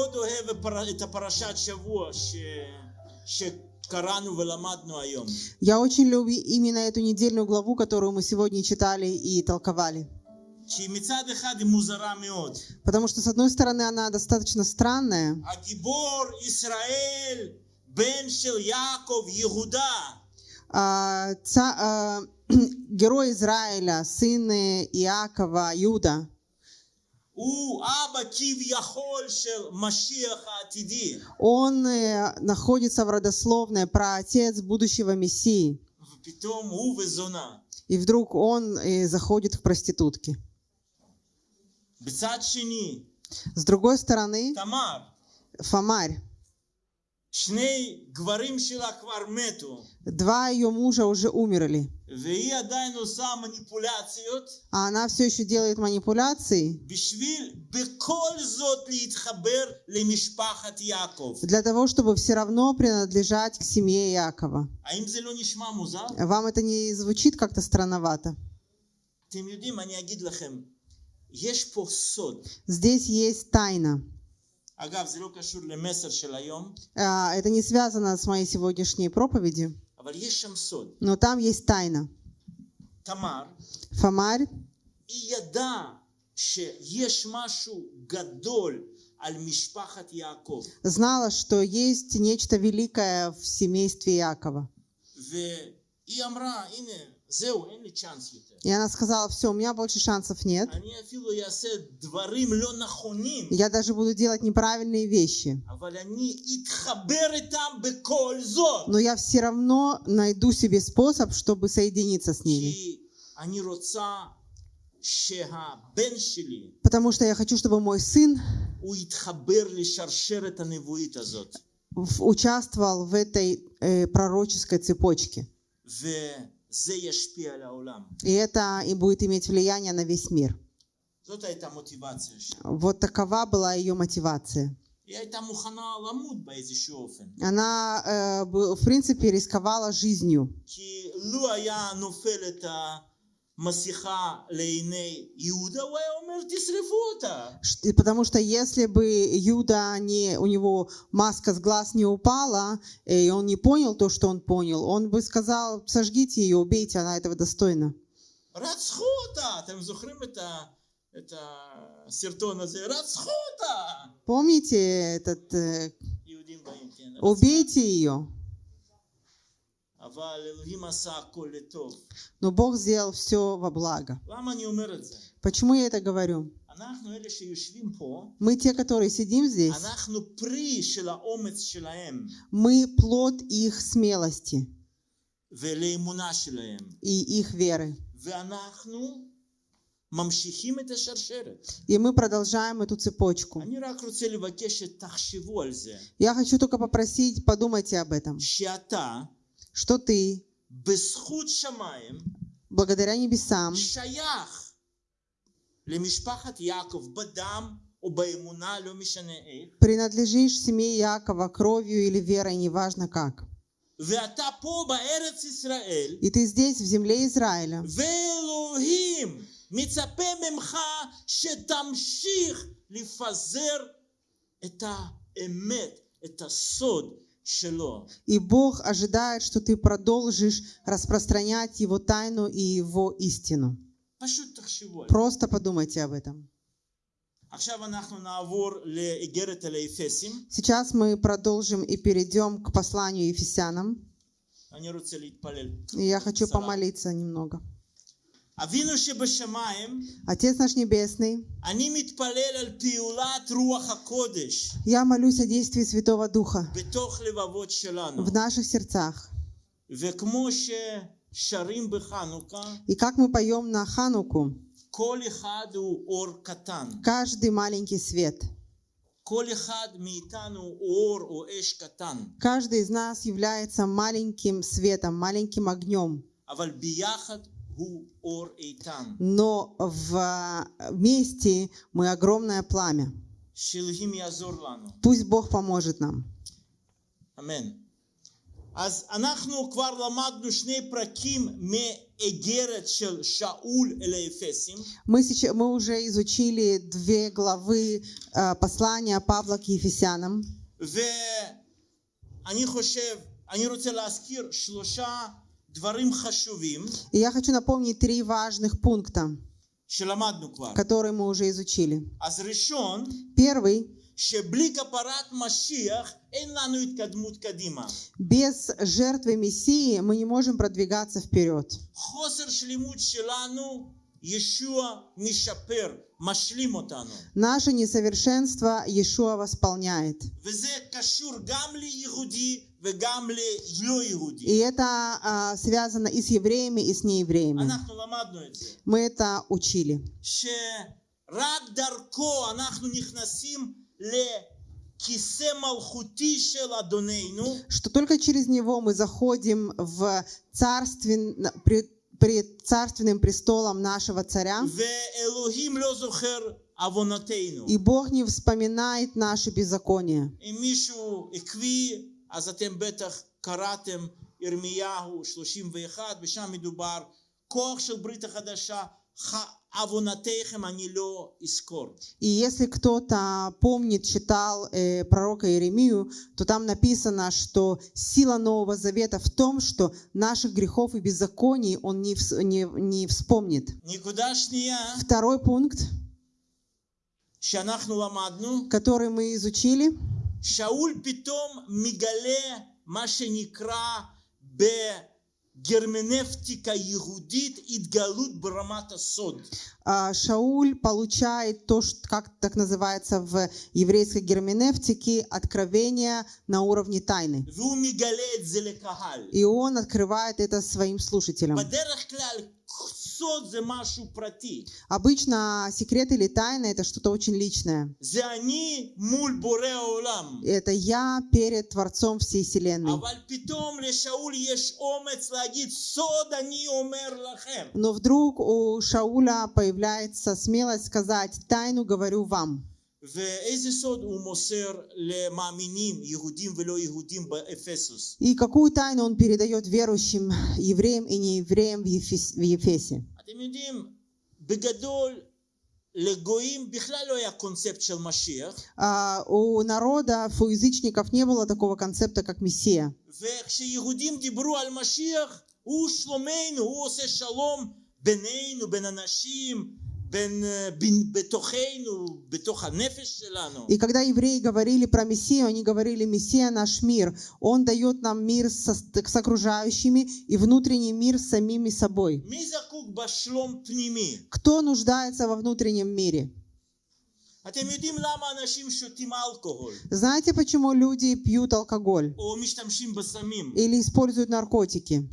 מאוד אוהב הפר- את הפרשת שבוע ש... שקראנו ולמדנו היום. Я очень люблю именно эту недельную главу, которую мы сегодня читали и толковали. שהיא מצד אחד היא музара מאוד. Потому что, с одной стороны, она достаточно странная. הגיבור ישראל, בן של יעקב, יהודה, А, ца- а, герой Израиля, сын э, Иакова, Юда, Он э, находится в родословной про отец будущего Мессии. И вдруг он э, заходит в проститутки. С другой стороны, Фомарь, Два ее мужа уже умерли. А она все еще делает манипуляции для того, чтобы все равно принадлежать к семье Якова. Вам это не звучит как-то странновато? Здесь есть тайна. אגב, זה לא קשור למסר של היום, А, Это не связано с моей сегодняшней проповедью, אבל יש שם סוד. но там есть тайна. תמר, Фомарь, היא ידעה שיש משהו גדול על משפחת יעקב. знала, что есть нечто великое в семействе Якова. והיא И она сказала, все, у меня больше шансов нет. Я даже буду делать неправильные вещи. Но я все равно найду себе способ, чтобы соединиться с ними. Потому что я хочу, чтобы мой сын участвовал в этой э, пророческой цепочке. И это и будет иметь влияние на весь мир. Вот такова была ее мотивация. Она, э, в принципе, рисковала жизнью. Масиха лейней Иуда, Потому что если бы Юда не, у него маска с глаз не упала, э, и он не понял то, что он понял, он бы сказал, сожгите ее, убейте, она этого достойна. Помните этот... Э, убейте ее. Но Бог сделал все во благо. Почему я это говорю? Мы те, которые сидим здесь, мы плод их смелости и их веры. И мы продолжаем эту цепочку. Я хочу только попросить, подумайте об этом что ты, בזכות שמיים, благодаря небесам, שייך למשפחת יעקב בדם או באמונה, לא משנה איך, принадлежишь семье Якова кровью или верой, неважно как. ואתה פה בארץ ישראל, И ты здесь, в земле Израиля. ואלוהים מצפה ממך שתמשיך לפזר את האמת, את הסוד שלו. и Бог ожидает, что ты продолжишь распространять Его тайну и Его истину. Просто подумайте об этом. Сейчас мы продолжим и перейдем к посланию Ефесянам. Я хочу помолиться немного. Отец наш Небесный, я молюсь о действии Святого Духа в наших сердцах. И как мы поем на Хануку, каждый маленький свет. Каждый из нас является маленьким светом, маленьким огнем אבל ביחד הוא אור איתן. но в- вместе мы огромное пламя. שאלוהים יעזור לנו. Пусть Бог поможет нам. אמן. אז אנחנו כבר למדנו שני פרקים מאיגרת של שאול אל האפסים, Мы, сейчас, мы уже изучили две главы э, послания Павла к Ефесянам. ואני חושב, אני רוצה להזכיר שלושה דברים חשובים И я хочу напомнить три важных пункта, которые мы уже изучили. Первый без жертвы Мессии мы не можем продвигаться вперед. Наше несовершенство Иешуа восполняет. И это а, связано и с евреями, и с неевреями. Мы это учили. Что только через него мы заходим в царственное при- пред царственным престолом нашего царя, ואלוהים לא זוכר עוונותינו. и Бог не вспоминает наши беззакония. אם מישהו עקבי, אז אתם בטח קראתם ירמיהו 31, ושם מדובר, כוח של ברית החדשה, И если кто-то помнит, читал э, пророка Иеремию, то там написано, что сила Нового Завета в том, что наших грехов и беззаконий он не, вс не, не вспомнит. Второй пункт, который мы изучили, Шауль питом мигале машенекра бе Герменевтика Иудит Идгалут Брамата Сод. А, Шауль получает то, что, как так называется в еврейской герменевтике, откровение на уровне тайны. И он открывает это своим слушателям. Обычно секрет или тайна это что-то очень личное. Это я перед Творцом всей Вселенной. Но вдруг у Шауля появляется смелость сказать «Тайну говорю вам». ואיזה סוד הוא מוסר למאמינים, יהודים ולא יהודים באפסוס? И какую тайну он передает верующим евреям и неевреям в Ефес- в Ефесе? אתם יודעים, בגדול, לגויים בכלל לא היה קונספט של משיח, А, У народа, у язычников не было такого концепта, как Мессия. וכשיהודים דיברו על משיח, הוא שלומנו, הוא עושה שלום בינינו, בין אנשים, и когда евреи говорили про Мессию, они говорили, Мессия наш мир. Он дает нам мир со, с окружающими и внутренний мир с самими собой. Кто нуждается во внутреннем мире? Знаете, почему люди пьют алкоголь или используют наркотики?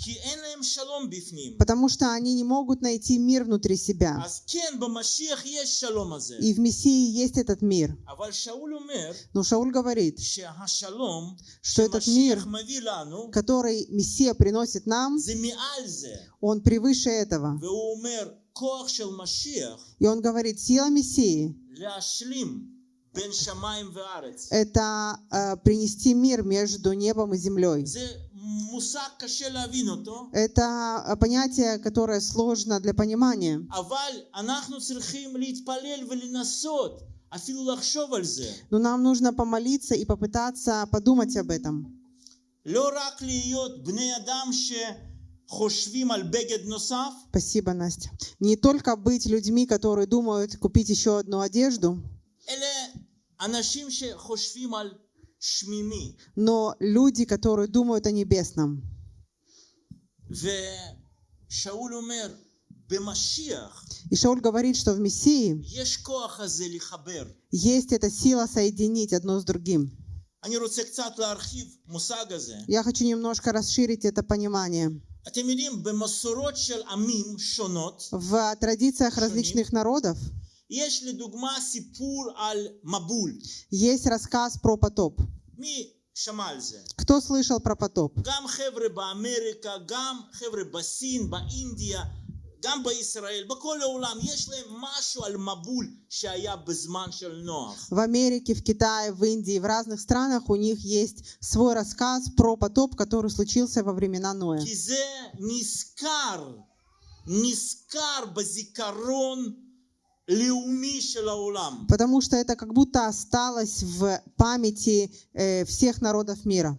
Потому что они не могут найти мир внутри себя. И в Мессии есть этот мир. Но Шауль говорит, что этот мир, который Мессия приносит нам, он превыше этого. И он говорит, сила Мессии это э, принести мир между небом и землей. Это э, понятие, которое сложно для понимания. Но нам нужно помолиться и попытаться подумать об этом. Спасибо, Настя. Не только быть людьми, которые думают купить еще одну одежду, но люди, которые думают о небесном. И Шауль говорит, что в Мессии есть эта сила соединить одно с другим. Я хочу немножко расширить это понимание. אתם יודעים, במסורות של עמים שונות, В традициях различных народов יש לדוגמה סיפור על מבול. есть рассказ про потоп. מי שמע על זה? Кто слышал про потоп? גם חבר'ה באמריקה, גם חבר'ה בסין, באינדיה, גם בישראל, בכל העולם, יש להם משהו על מבול שהיה בזמן של נוח. В Америке, в Китае, в Индии, в разных странах у них есть свой рассказ про потоп, который случился во времена Ноя. כי זה נזכר, נזכר בזיכרון לאומי של העולם. Потому что это как будто осталось в памяти э, всех народов мира.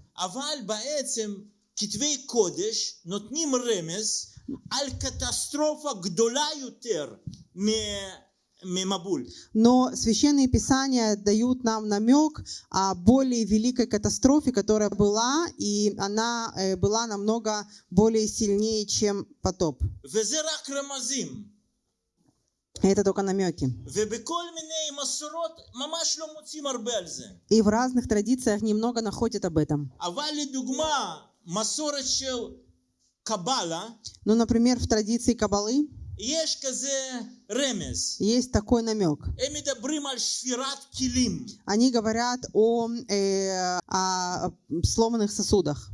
Но священные писания дают нам намек о более великой катастрофе, которая была, и она э, была намного более сильнее, чем потоп. Это только намеки. И в разных традициях немного находят об этом. Каббала, ну, например, в традиции Кабалы есть такой намек. Они говорят о, э, о сломанных сосудах.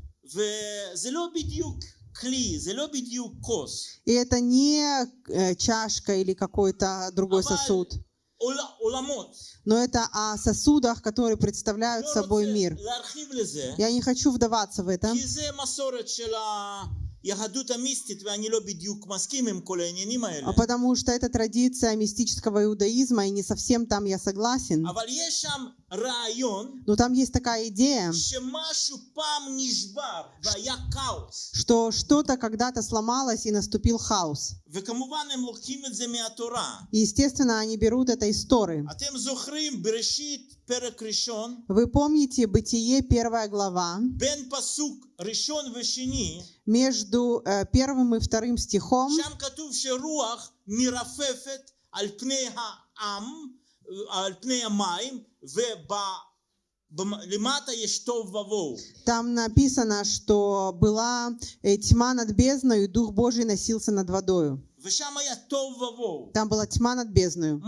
И это не э, чашка или какой-то другой сосуд. Но это о сосудах, которые представляют собой мир. Я не хочу вдаваться в это. А потому что это традиция мистического иудаизма, и не совсем там я согласен אבל יש שם רעיון Но там есть такая идея, שמשהו פעם נשבר והיה כאוס. что что-то когда-то сломалось и наступил хаос. וכמובן הם לוקחים את זה מהתורה. И, естественно, они берут это из Торы. אתם זוכרים בראשית פרק ראשון, Вы помните Бытие, первая глава, בין פסוק ראשון ושני, между э, первым и вторым стихом שם כתוב שרוח מרפפת על פני העם, על פני המים, там написано, что была тьма над бездной, и Дух Божий носился над водою. Там была тьма над бездною.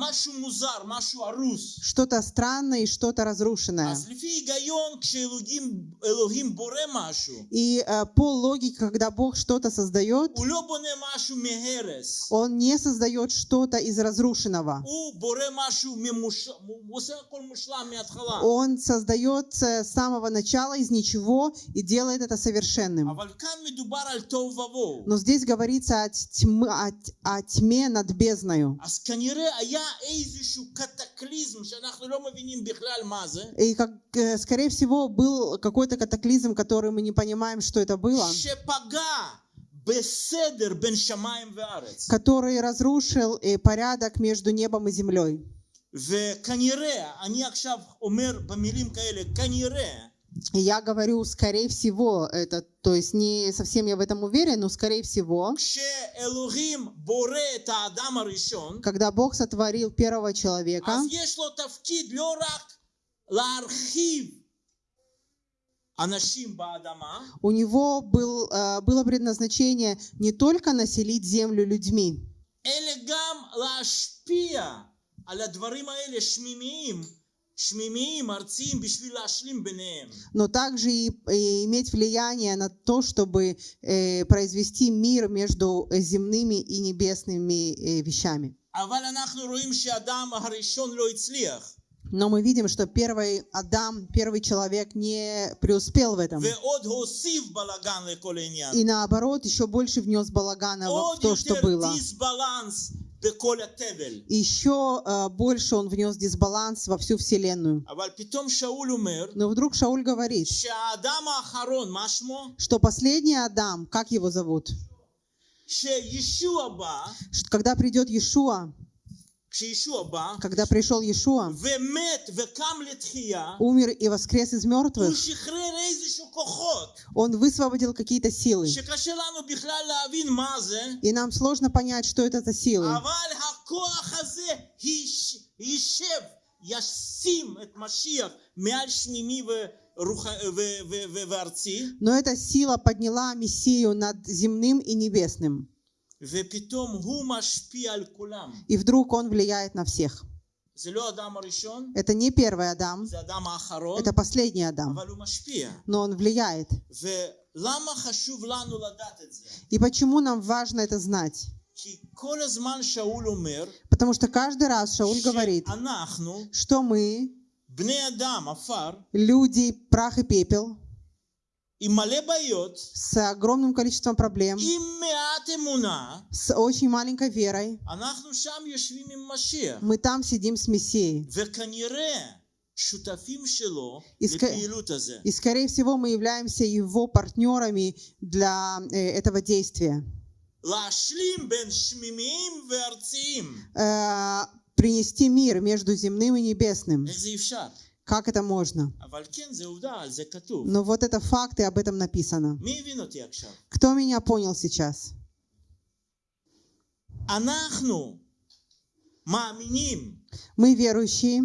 Что-то странное и что-то разрушенное. И э, по логике, когда Бог что-то создает, Он не создает что-то из разрушенного. Он создает э, с самого начала из ничего и делает это совершенным. Но здесь говорится о, тьме, о о тьме над бездною. אז כנראה היה איזשהו קטקליזם שאנחנו לא מבינים בכלל מה זה, И, как, э, скорее всего, был какой-то катаклизм, который мы не понимаем, что это было, שפגע בסדר בין שמיים וארץ. который разрушил э, порядок между небом и землей. וכנראה, אני עכשיו אומר במילים כאלה, כנראה, И я говорю, скорее всего, это, то есть не совсем я в этом уверен, но скорее всего, когда Бог сотворил первого человека, у него был, э, было предназначение не только населить землю людьми, но также и, и иметь влияние на то, чтобы э, произвести мир между земными и небесными э, вещами. Но мы видим, что первый Адам, первый человек не преуспел в этом. И наоборот, еще больше внес балагана в то, что было. Еще э, больше он внес дисбаланс во всю вселенную. Но вдруг Шауль говорит, что последний Адам, как его зовут? когда придет Иешуа, когда пришел Иешуа, умер и воскрес из мертвых, он высвободил какие-то силы. И нам сложно понять, что это за силы. Но эта сила подняла Мессию над земным и небесным. И вдруг он влияет на всех. Это не первый Адам, это последний Адам, но он влияет. И почему нам важно это знать? Потому что каждый раз Шауль говорит, что мы, люди, прах и пепел, с огромным количеством проблем, с очень маленькой верой, мы там сидим с Мессией. И, ск... и скорее всего мы являемся его партнерами для э, этого действия. Э, принести мир между земным и небесным. Как это можно? Но вот это факт, и об этом написано. Кто меня понял сейчас? Мы верующие.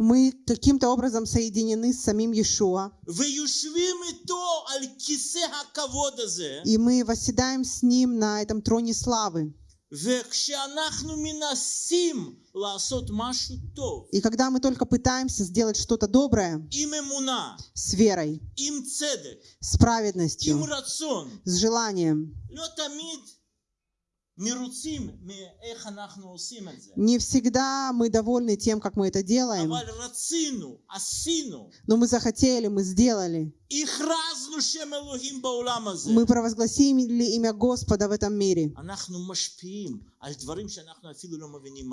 Мы каким-то образом соединены с самим Иешуа. И мы восседаем с Ним на этом троне славы. И когда мы только пытаемся сделать что-то доброе с верой, с праведностью, с желанием, не всегда мы довольны тем, как мы это делаем. Но мы захотели, мы сделали. Мы провозгласили имя Господа в этом мире.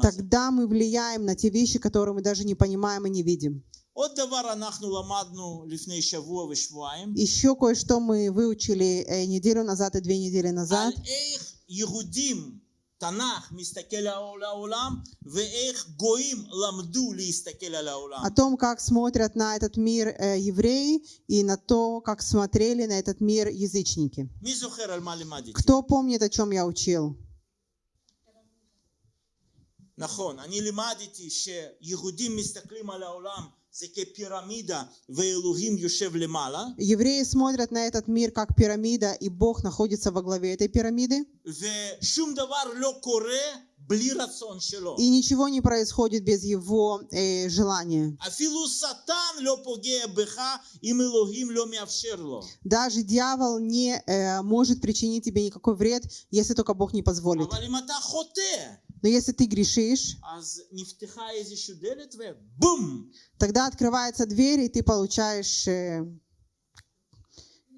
Тогда мы влияем на те вещи, которые мы даже не понимаем и не видим. Еще кое-что мы выучили э, неделю назад и две недели назад. יהודים, תנ"ך, מסתכל על העולם, ואיך גויים למדו להסתכל על העולם. о том, как смотрят на этот мир э, евреи и на то, как смотрели на этот мир язычники. מי זוכר על מה לימדתי? Кто помнит, о чем я учил? נכון, אני לימדתי שיהודים מסתכלים על העולם Евреи смотрят на этот мир как пирамида, и Бог находится во главе этой пирамиды. И ничего не происходит без его э, желания. Даже дьявол не э, может причинить тебе никакой вред, если только Бог не позволит. אבל אם אתה חוטא, Но если ты грешишь, אז נפתחה איזושהי דלת ובום! тогда открывается дверь, и ты получаешь... э,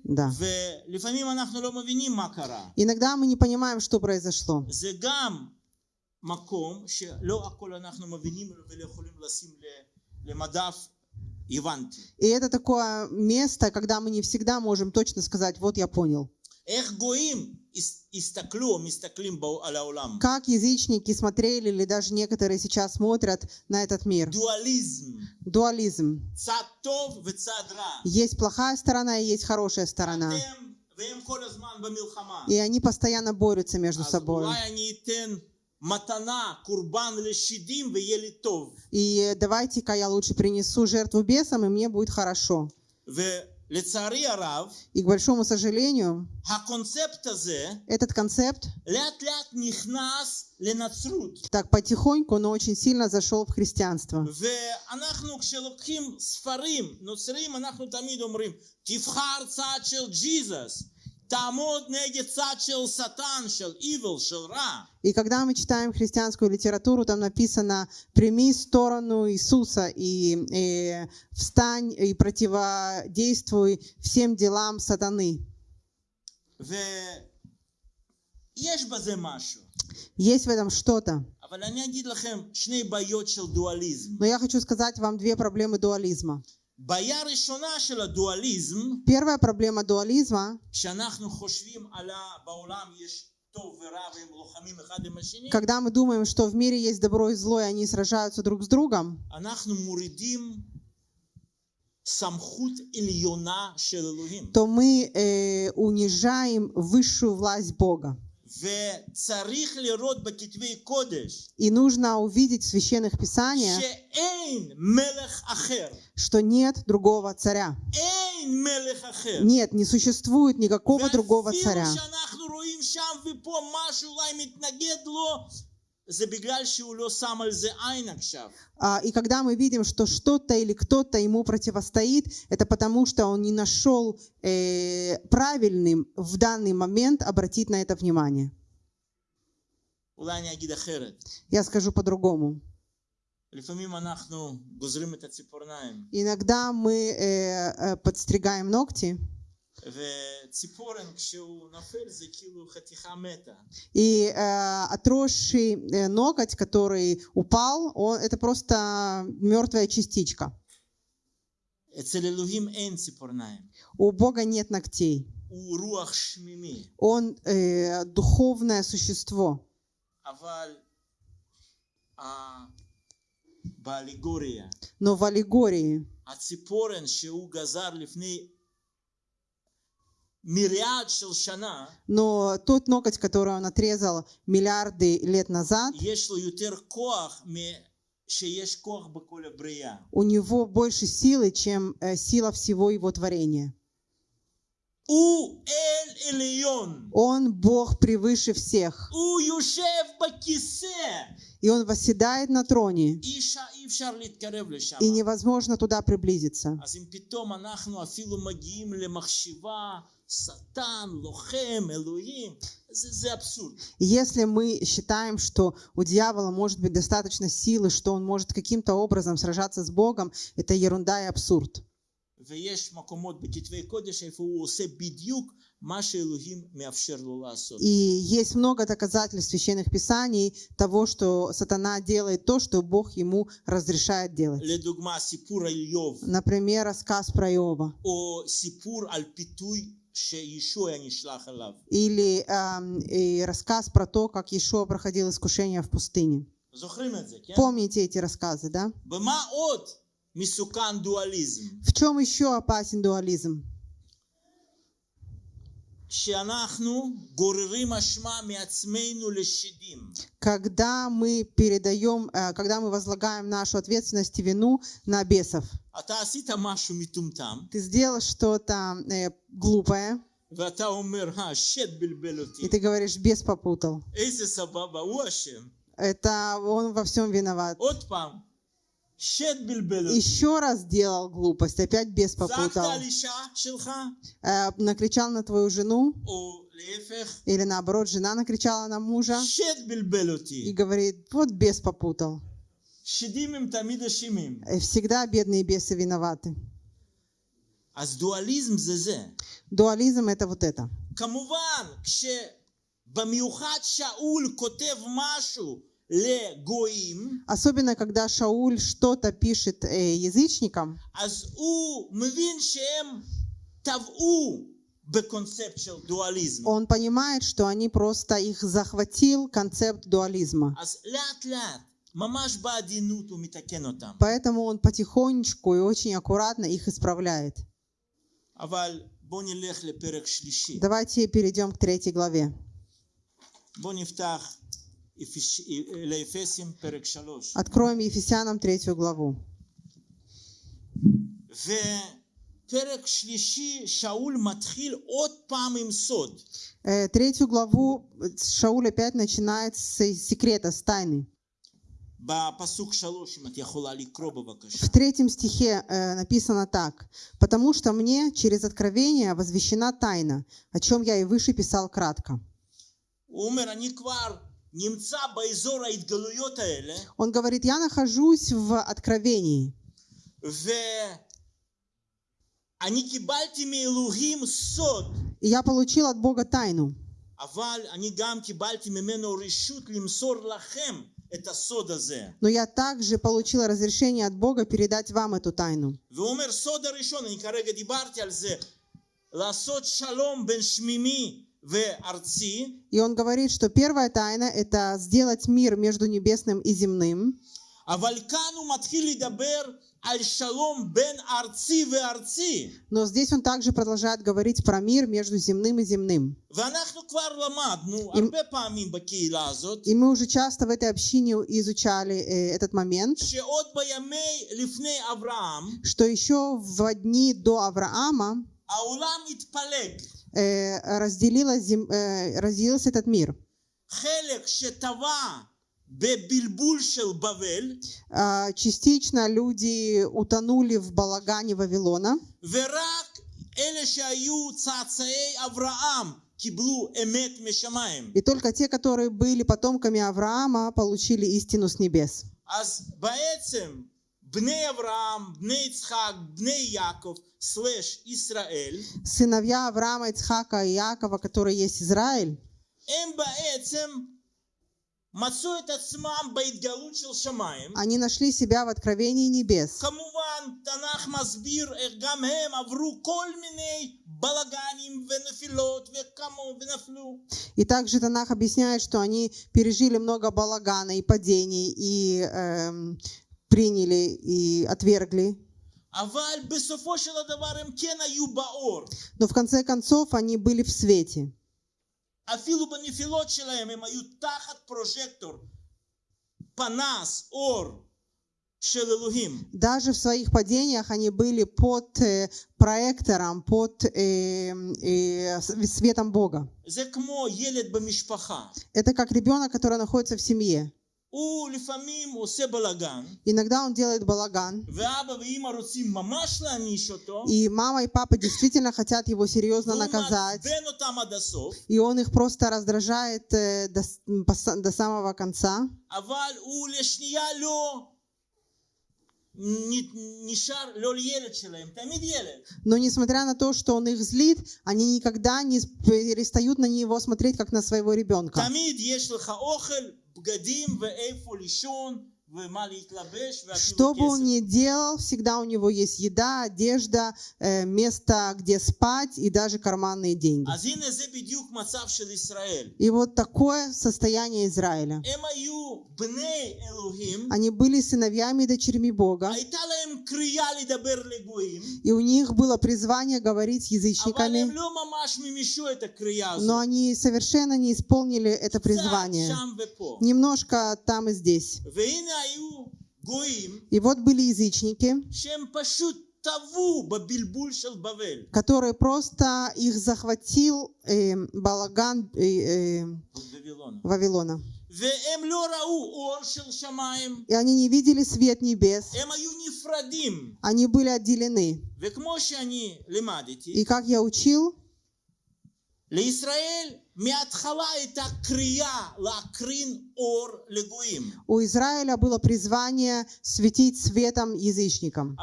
да. ולפעמים אנחנו לא מבינים מה קרה. Иногда мы не понимаем, что произошло. זה גם מקום שלא הכל אנחנו מבינים ולא יכולים לשים ל- למדף הבנתי. И это такое место, когда мы не всегда можем точно сказать, вот я понял. איך גויים Как язычники смотрели, или даже некоторые сейчас смотрят на этот мир. Дуализм. Дуализм. Есть плохая сторона и есть хорошая сторона. И они постоянно борются между собой. И давайте-ка я лучше принесу жертву бесам, и мне будет хорошо. И к большому сожалению, этот концепт так потихоньку, но очень сильно зашел в христианство. И когда мы читаем христианскую литературу, там написано «Прими сторону Иисуса и, и встань и противодействуй всем делам сатаны». Есть в этом что-то. Но я хочу сказать вам две проблемы дуализма. Первая проблема дуализма, когда мы думаем, что в мире есть добро и зло, и они сражаются друг с другом, то мы э, унижаем высшую власть Бога. И нужно увидеть в священных писаниях, что нет другого царя. Нет, не существует никакого другого царя. А, и когда мы видим, что что-то или кто-то ему противостоит, это потому, что он не нашел э, правильным в данный момент обратить на это внимание. Я скажу по-другому. Иногда мы э, э подстригаем ногти. И э, отросший э, ноготь, который упал, он, это просто мертвая частичка. У Бога нет ногтей. Он э, духовное существо. Но в аллегории но тот ноготь, который он отрезал миллиарды лет назад, у него больше силы, чем э, сила всего его творения. Он Бог превыше всех. И Он восседает на троне. И невозможно туда приблизиться. Сатан, Лохем, Элуим. Если мы считаем, что у дьявола может быть достаточно силы, что он может каким-то образом сражаться с Богом, это ерунда и абсурд. И есть много доказательств священных писаний того, что сатана делает то, что Бог ему разрешает делать. Например, рассказ про Иова. Или э, рассказ про то, как Иешуа проходил искушение в пустыне. Помните эти рассказы, да? В чем еще опасен дуализм? когда мы передаем, э, когда мы возлагаем нашу ответственность и вину на бесов. Ты сделал что-то э, глупое. И ты говоришь, бес попутал. Это он во всем виноват Еще раз сделал глупость, опять бес צעקת попутал. על אישה שלך, Э, накричал на твою жену, או להפך, или наоборот, жена накричала на мужа שד בלבל и אותי. говорит, вот бес попутал. שדים הם תמיד אשמים. Э, Всегда бедные бесы виноваты. אז דואליזם זה זה. Дуализм это вот это. כמובן, כשבמיוחד שאול כותב משהו לגויים, Особенно, когда Шауль что-то пишет э, язычникам, אז הוא מבין שהם טבעו בקונספט של דואליזם. он понимает, что они просто их захватил концепт дуализма. אז לאט לאט, ממש בעדינות הוא מתקן אותם. Поэтому он потихонечку и очень аккуратно их исправляет. אבל בואו נלך לפרק שלישי. Давайте перейдем к третьей главе. Откроем Ефесянам третью главу. Э, третью главу э, Шауль опять начинает с э, секрета, с тайны. В третьем стихе написано так. «Потому что мне через откровение возвещена тайна, о чем я и выше писал кратко». אני כבר נמצא באזור ההתגלויות האלה, Он говорит, я нахожусь в откровении, ואני קיבלתי מאלוהים סוד, и я получил от Бога тайну. אבל אני גם קיבלתי ממנו רשות למסור לכם את הסוד הזה. Но я также получил разрешение от Бога передать вам эту тайну. והוא אומר, סוד הראשון, אני כרגע דיברתי על זה, לעשות שלום בין שמימי וארצי, и он говорит, что первая тайна — это сделать мир между небесным и земным. Но здесь он также продолжает говорить про мир между земным и земным. И, и мы уже часто в этой общине изучали э, этот момент, что еще в дни до Авраама разделилась зем- э, разделился этот мир. חלק שטבע בבלבול של בבל, А, Частично люди утонули в балагане Вавилона, ורק אלה שהיו צאצאי אברהם קיבלו אמת משמיים. и только те, которые были потомками Авраама, получили истину с небес. אז בעצם Бне Авраам, Бне Ицхак, Бне Яков, слэш Исраэль. Сыновья Авраама, Ицхака и Якова, которые есть Израиль. Они нашли себя в откровении небес. И также Танах объясняет, что они пережили много балагана и падений, и эм, приняли и отвергли. Но в конце концов они были в свете. Даже в своих падениях они были под э, проектором, под э, э, светом Бога. Это как ребенок, который находится в семье. Иногда он делает балаган. И мама и папа действительно хотят его серьезно наказать. И он их просто раздражает э, до, до самого конца. Но несмотря на то, что он их злит, они никогда не перестают на него смотреть, как на своего ребенка. בגדים ואיפה לישון. Что бы он ни делал, всегда у него есть еда, одежда, э, место, где спать и даже карманные деньги. И вот такое состояние Израиля. Они были сыновьями и дочерьми Бога. И у них было призвание говорить язычниками. Но они совершенно не исполнили это призвание. Немножко там и здесь. И вот были язычники, которые просто их захватил э, балаган э, э, Вавилона. И они не видели свет небес. Они были отделены. И как я учил, у Израиля было призвание светить светом язычникам.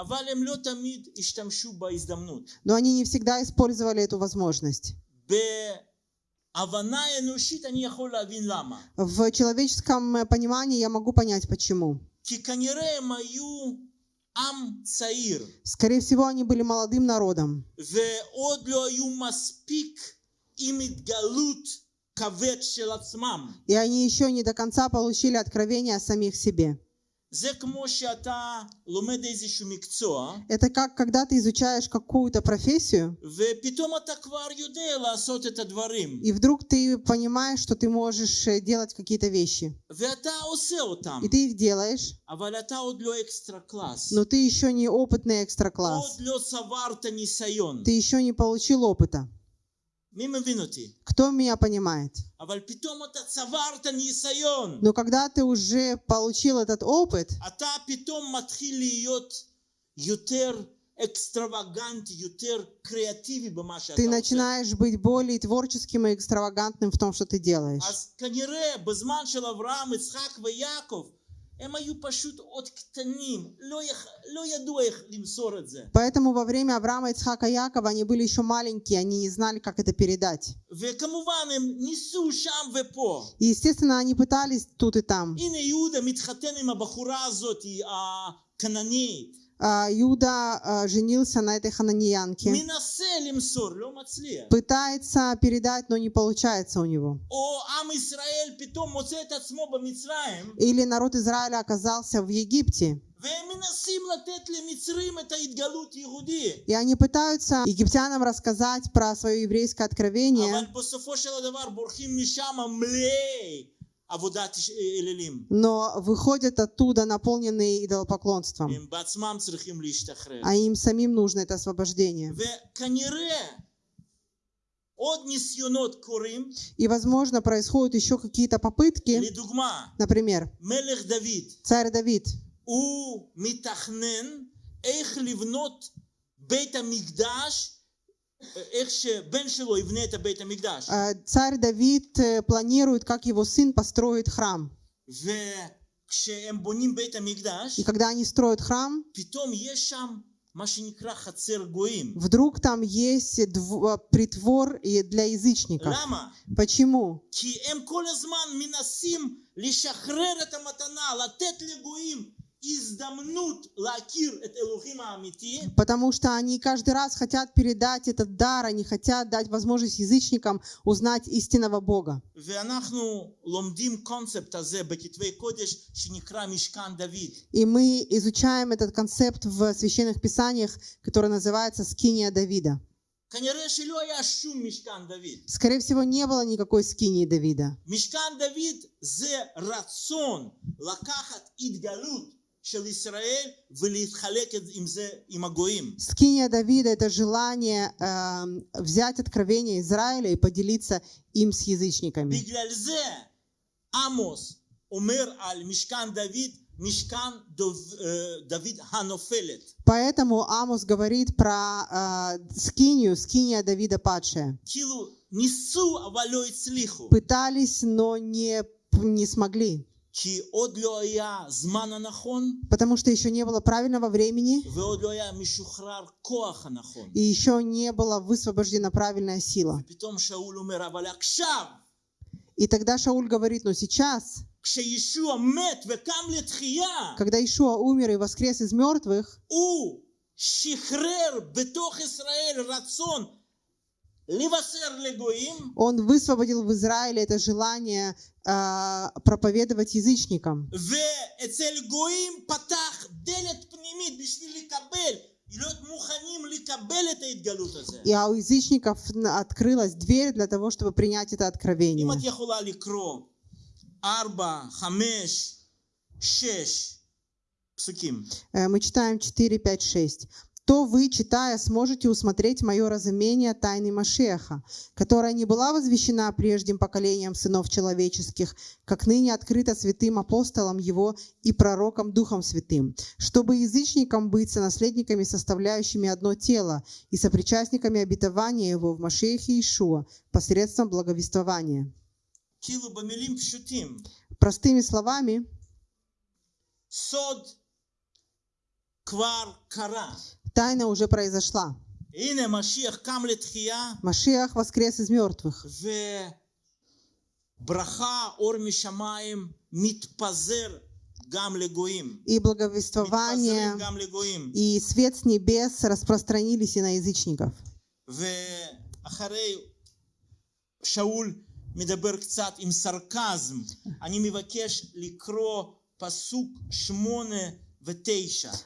Но они не всегда использовали эту возможность. В человеческом понимании я могу понять, почему. Скорее всего, они были молодым народом. И они еще не до конца получили откровение о самих себе. Это как когда ты изучаешь какую-то профессию, и вдруг ты понимаешь, что ты можешь э, делать какие-то вещи. И ты их делаешь, но ты еще не опытный экстра-класс. Ты еще не получил опыта. Кто меня понимает? Но когда ты уже получил этот опыт, ты начинаешь быть более творческим и экстравагантным в том, что ты делаешь. Поэтому во время Авраама, Ицхака, Якова они были еще маленькие, они не знали, как это передать. И, естественно, они пытались тут и там. А, Юда а, женился на этой хананьянке. Пытается передать, но не получается у него. Или народ Израиля оказался в Египте. И они пытаются египтянам рассказать про свое еврейское откровение בסופו של דבר בורחים משם מלאי עבודת אלילים. но выходят оттуда наполненные идолопоклонством. הם בעצמם צריכים להשתחרר. А им самим нужно это освобождение. וכנראה עוד ניסיונות קורים, И, возможно, происходят еще какие-то попытки. לדוגמה, Например, מלך דוד, царь Давид. הוא מתכנן איך לבנות בית המקדש, Э, царь Давид э, планирует, как его сын построит храм. И когда они строят храм, Вдруг там есть дв... Э, притвор для язычников. Почему? Почему? Потому что они каждый раз хотят передать этот дар, они хотят дать возможность язычникам узнать истинного Бога. И мы изучаем этот концепт в священных писаниях, который называется «Скиния Давида». Скорее всего, не было никакой скинии Давида. Мишкан Давид – это рацион, лакахат идгалут. של ישראל ולהתחלק את- עם זה עם הגויים. Скиния Давида – это желание эм, взять откровение Израиля и поделиться им с язычниками. בגלל זה עמוס אומר על משכן דוד, משכן דוב, אה, דוד הנופלת. Поэтому Амос говорит про э, скинию, скиния Давида падшая. כאילו ניסו אבל לא הצליחו. Пытались, но не, не смогли, Потому что еще не было правильного времени. И еще не была высвобождена правильная сила. И тогда Шауль говорит, но сейчас, когда Ишуа умер и воскрес из мертвых, он высвободил в Израиле это желание э, проповедовать язычникам. И а у язычников открылась дверь для того, чтобы принять это откровение. Э, мы читаем 4, 5, 6 то вы, читая, сможете усмотреть мое разумение тайны Машеха, которая не была возвещена прежним поколением сынов человеческих, как ныне открыта святым апостолом его и пророком Духом Святым, чтобы язычникам быть сонаследниками, составляющими одно тело, и сопричастниками обетования его в Машехе Ишуа посредством благовествования. Простыми словами, сод квар кара. тайна уже произошла. הנה משיח קם לתחייה, Машиах воскрес из мертвых. וברכה, אור משמיים, מתפזר גם לגויים. И מתפזרים благовествование גם לגויים. и свет с небес распространились и на язычников. ואחרי שאול מדבר קצת עם סרקזם, אני מבקש לקרוא פסוק שמונה ותשע.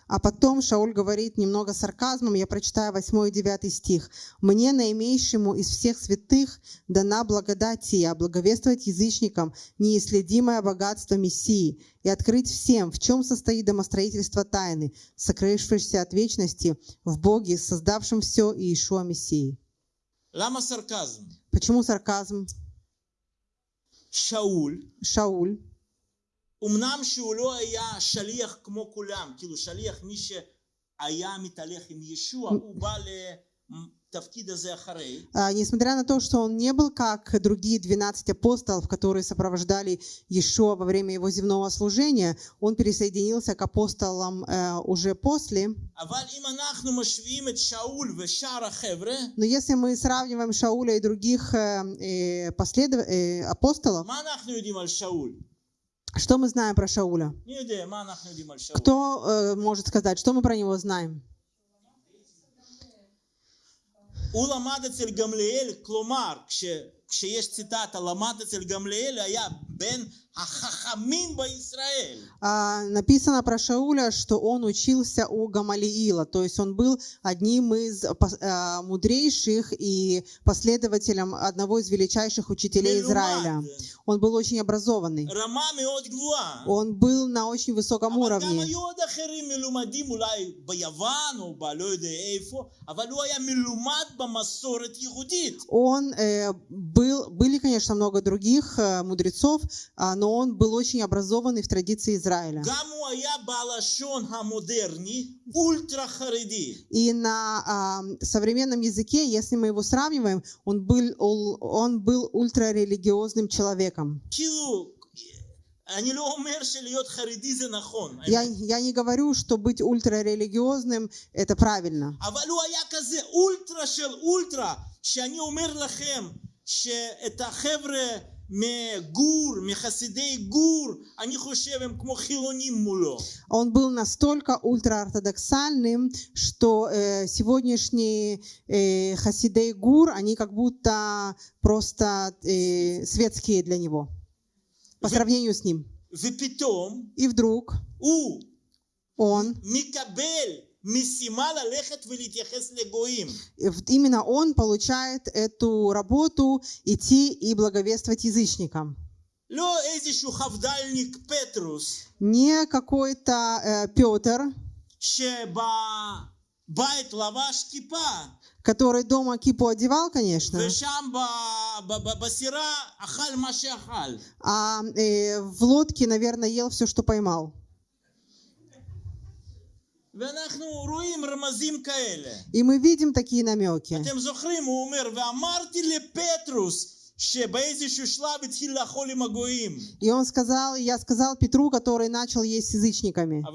а потом Шауль говорит немного сарказмом, я прочитаю 8 и 9 стих. «Мне, наимейшему из всех святых, дана благодать я благовествовать язычникам неисследимое богатство Мессии и открыть всем, в чем состоит домостроительство тайны, сокрывшейся от вечности в Боге, создавшем все и Ишуа Мессии». Лама сарказм? Почему сарказм? Шауль, Шауль אמנם שהוא לא היה שליח כמו כולם, כאילו שליח מי שהיה מתהלך עם ישוע, הוא בא לתפקיד הזה אחרי, А, Несмотря на то, что он не был как другие 12 апостолов, которые сопровождали Иешуа во время его земного служения, он присоединился к апостолам э, уже после. אבל אם אנחנו משווים את שאול ושאר החבר'ה, Но если мы сравниваем Шауля и других э, э, последов- э, апостолов, что мы знаем про Шауля? מי יודע מה אנחנו יודעים על שאול? Кто э, может сказать, что мы про него знаем? הוא למד אצל גמליאל, כלומר, כשיש ציטטה, למד אצל גמליאל, היה בין החכמים בישראל. а, написано про Шауля, что он учился у Гамалиила, то есть он был одним из а, мудрейших и последователем одного из величайших учителей Израиля. Он был очень образованный. Он был на очень высоком уровне. Он э, был, были, конечно, много других э, мудрецов, но он был очень образованный в традиции Израиля. גם הוא היה בלשון המודרני אולטרה חרדי. И на а, современном языке, если мы его сравниваем, он был, ул- он был ультрарелигиозным человеком. כאילו, אני לא אומר שלהיות חרדי זה נכון, Я, האמת. я не говорю, что быть ультрарелигиозным – это правильно. אבל הוא היה כזה אולטרה של אולטרה, שאני אומר לכם שאת החבר'ה он был настолько ультраортодоксальным, что э, сегодняшние э, хасидей гур, они как будто просто э, светские для него, по сравнению с ним. И вдруг он Именно он получает эту работу идти и благовествовать язычникам. Не какой-то э, Петр, который дома кипу одевал, конечно. А э, в лодке, наверное, ел все, что поймал. И мы видим такие намеки. И он сказал, я сказал Петру, который начал есть с язычниками, а,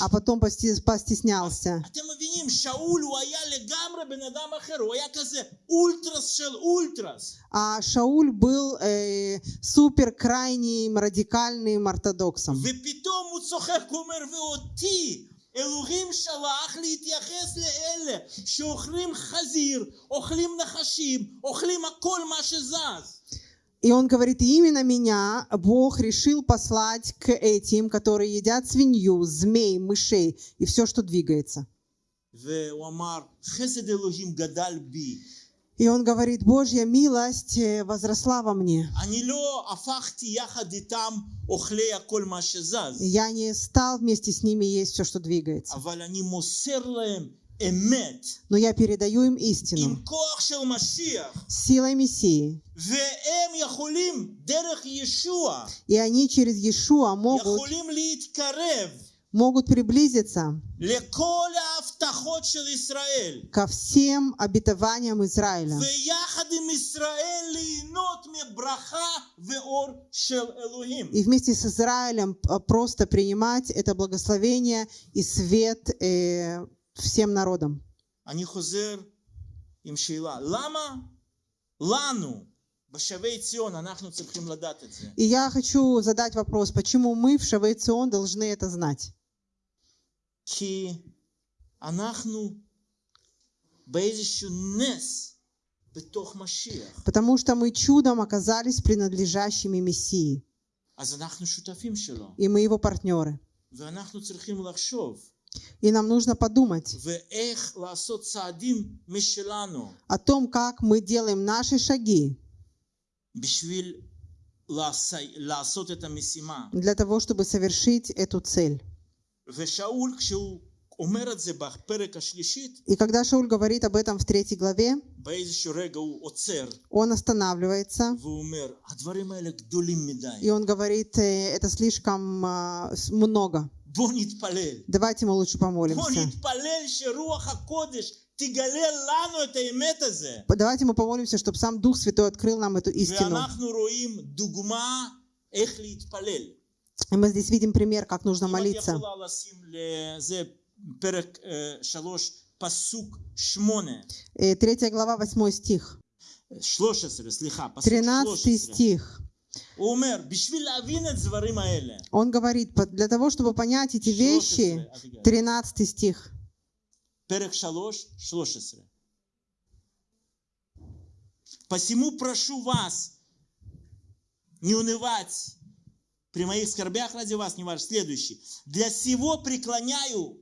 а потом постеснялся. А Шауль был э, супер крайним радикальным ортодоксом. ופתאום הוא צוחק, הוא אומר, ואותי אלוהים שלח להתייחס לאלה שאוכלים חזיר, אוכלים נחשים, אוכלים הכל מה שזז. И он говорит, именно меня Бог решил послать к этим, которые едят свинью, змей, мышей и все, что двигается. והוא אמר, חסד אלוהים גדל בי. И он говорит, Божья милость э, возросла во мне. Я не стал вместе с ними есть все, что двигается. Но я передаю им истину. Силой Мессии. И они через Иешуа могут могут приблизиться לכל ההבטחות של ישראל, ко всем обетованиям Израиля. ויחד עם ישראל ליהנות מברכה ואור של אלוהים. И вместе с Израилем а, просто принимать это благословение и свет э, всем народам. אני חוזר עם שאלה, למה לנו בשבי ציון אנחנו צריכים לדעת את זה? И я хочу задать вопрос, почему мы в Шавейцион должны это знать? כי אנחנו באיזשהו נס בתוך משיח, Потому что мы чудом оказались принадлежащими Мессии, אז אנחנו שותפים שלו, и мы его партнеры. ואנחנו צריכים לחשוב И нам нужно подумать ואיך לעשות צעדים משלנו о том, как мы делаем наши шаги בשביל לעשי- לעשות את המשימה. для того, чтобы совершить эту цель. И когда Шауль говорит об этом в третьей главе, он останавливается, и он говорит, э, это слишком э, много. Давайте мы лучше помолимся. Давайте мы помолимся, чтобы сам Дух Святой открыл нам эту истину. И мы здесь видим пример, как нужно молиться. Э, третья глава, восьмой стих. 13 стих. Он говорит, для того, чтобы понять эти вещи, 13 стих. Посему прошу вас не унывать при моих скорбях ради вас, не ваш. Следующий. Для сего преклоняю.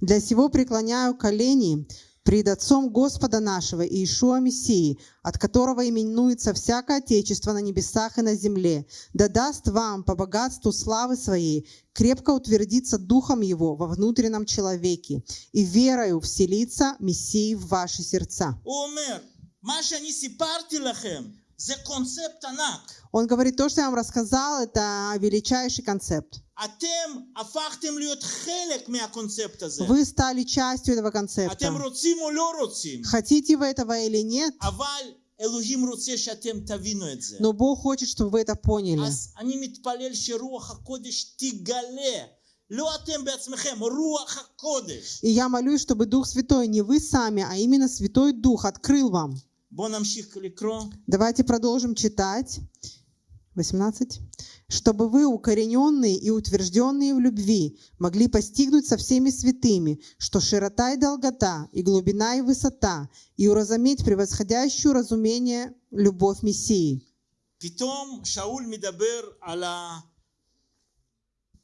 Для сего преклоняю колени пред Отцом Господа нашего Иешуа Мессии, от которого именуется всякое Отечество на небесах и на земле, да даст вам по богатству славы своей крепко утвердиться Духом Его во внутреннем человеке и верою вселиться Мессии в ваши сердца. Омер, Маша не сипарти лахем, за концепт анак. Он говорит, то, что я вам рассказал, это величайший концепт. אתם הפכתם להיות חלק מהקונספט הזה. Вы стали частью этого אתם концепта. רוצים או לא רוצים, Хотите вы этого или нет, אבל אלוהים רוצה שאתם תבינו את זה. но Бог хочет, чтобы вы это поняли. אז אני מתפלל שרוח הקודש תגלה. לא אתם בעצמכם, רוח הקודש. И я молюсь, чтобы Дух Святой, не вы сами, а именно Святой Дух открыл вам. בואו נמשיך לקרוא. Давайте продолжим читать. 18. Чтобы вы, укорененные и утвержденные в любви, могли постигнуть со всеми святыми, что широта и долгота, и глубина и высота, и уразуметь превосходящую разумение любовь Мессии. פתאום שאול מדבר על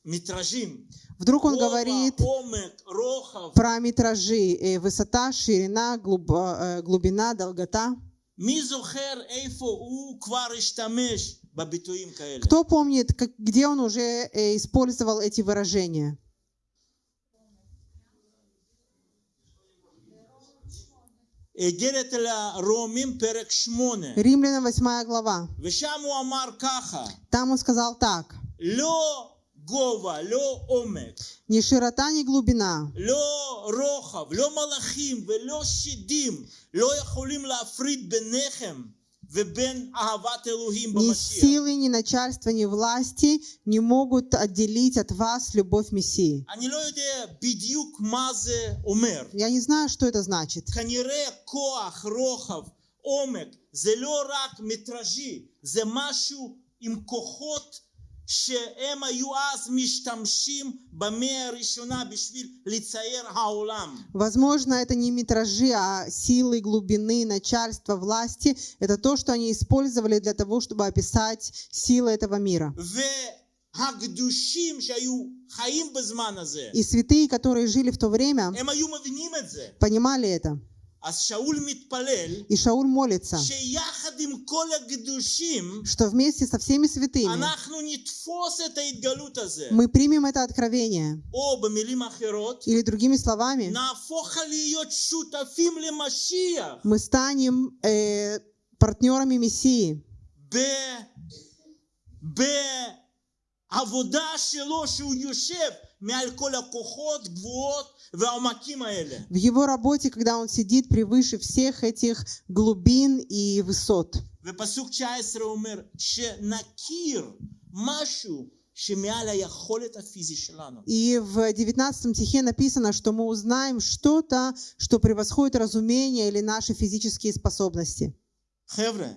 המטראז'ים. Вдруг он גובה, говорит עומק, רוחב. про метражи, э, высота, ширина, глуб- э, глубина, долгота. מי זוכר איפה הוא כבר השתמש בביטויים כאלה? Кто помнит, как- где он уже э, использовал эти выражения? איגרת אל הרומים פרק שמונה. Римлянам 8 глава. ושם הוא אמר ככה, Там он сказал так. לא גובה, לא עומק, Ни широта, ни глубина, לא רוחב, לא מלאכים ולא שדים לא יכולים להפריד ביניכם ובין אהבת אלוהים ни במשיח. силы, ни начальства, ни власти не могут отделить от вас любовь Мессии. אני לא יודע בדיוק מה זה אומר. Я не знаю, что это значит. כנראה כוח, רוחב, עומק, זה לא רק מטראז'י, זה משהו עם כוחות שהם היו אז משתמשים במאה הראשונה בשביל לצייר העולם. Возможно, это не метражи, а силы, глубины, начальства, власти. Это то, что они использовали для того, чтобы описать силы этого мира. והקדושים שהיו חיים בזמן הזה, И святые, которые жили в то время, הם היו מבינים את זה. понимали это. И Шауль молится, что вместе со всеми святыми мы примем это откровение. Или другими словами, мы станем э, партнерами Мессии. В בעבודה שלו שהוא יושב מעל כל הכוחות, גבוהות והעומקים האלה. в его работе, когда он сидит превыше всех этих глубин и высот. ופסוק 19 אומר שנכיר משהו שמעל היכולת הפיזי שלנו. И в 19 стихе написано, что мы узнаем что-то, что превосходит разумение или наши физические способности. חבר'ה,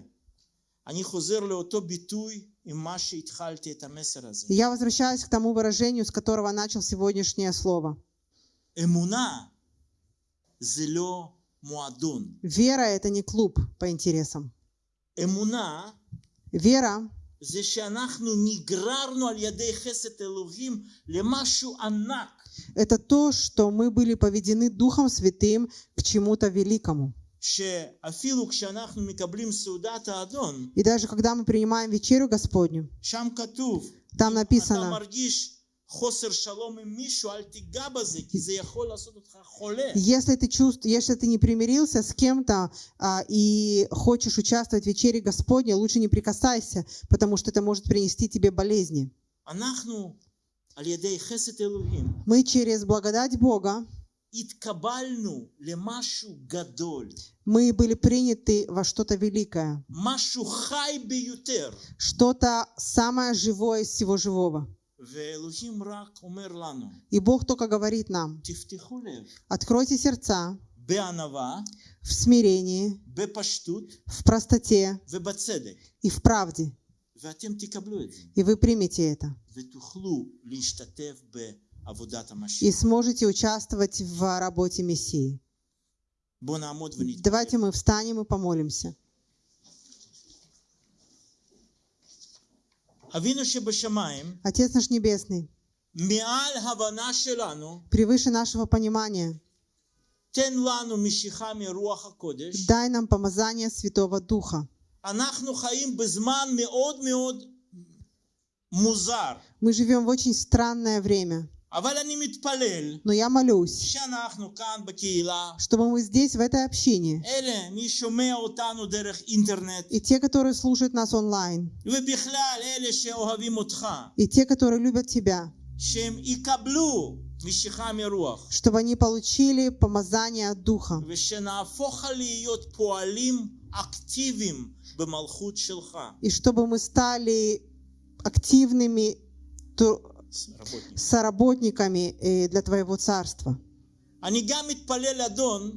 אני חוזר לאותו ביטוי עם מה שהתחלתי את המסר הזה. И я возвращаюсь к тому выражению, с которого начал сегодняшнее слово. אמונה זה לא מועדון. Вера – это не клуб по интересам. אמונה Вера זה שאנחנו נגררנו על ידי חסד אלוהים למשהו ענק. – это то, что мы были поведены Духом Святым к чему-то великому. И даже когда мы принимаем вечерю Господню, там написано, если ты чувствуешь, если ты не примирился с кем-то а, и хочешь участвовать в вечере Господне, лучше не прикасайся, потому что это может принести тебе болезни. Мы через благодать Бога мы были приняты во что-то великое, что-то самое живое из всего живого. И Бог только говорит нам, откройте сердца в смирении, в простоте и в правде. И вы примете это и сможете участвовать в работе Мессии. Давайте мы встанем и помолимся. Отец наш Небесный, превыше нашего понимания, дай нам помазание Святого Духа. Мы живем в очень странное время. Но я молюсь, чтобы мы здесь, в этой общине, и те, которые слушают нас онлайн, и те, которые любят Тебя, чтобы они получили помазание от Духа, и чтобы мы стали активными ту- רבותניק. соработниками э, для Твоего Царства. אני גם מתפלל, אדון,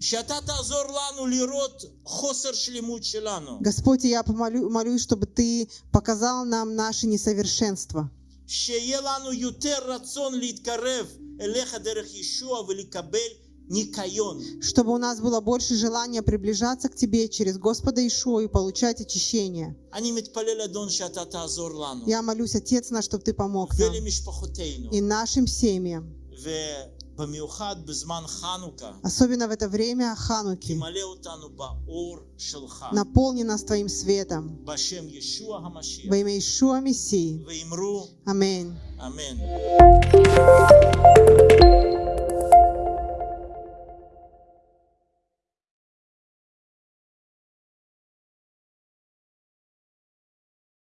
שאתה תעזור לנו לראות חוסר שלמות שלנו, Господь, и я помолю, молюсь, чтобы Ты показал нам наши несовершенства, שיהיה לנו יותר רצון להתקרב אליך דרך ישוע ולקבל ניקיון. чтобы у нас было больше желания приближаться к Тебе через Господа Ишуа и получать очищение. Я молюсь, Отец наш, чтобы Ты помог нам и нашим семьям. Особенно в это время Хануки. Наполни нас Твоим светом. Во имя Ишуа Мессии. Аминь. Аминь.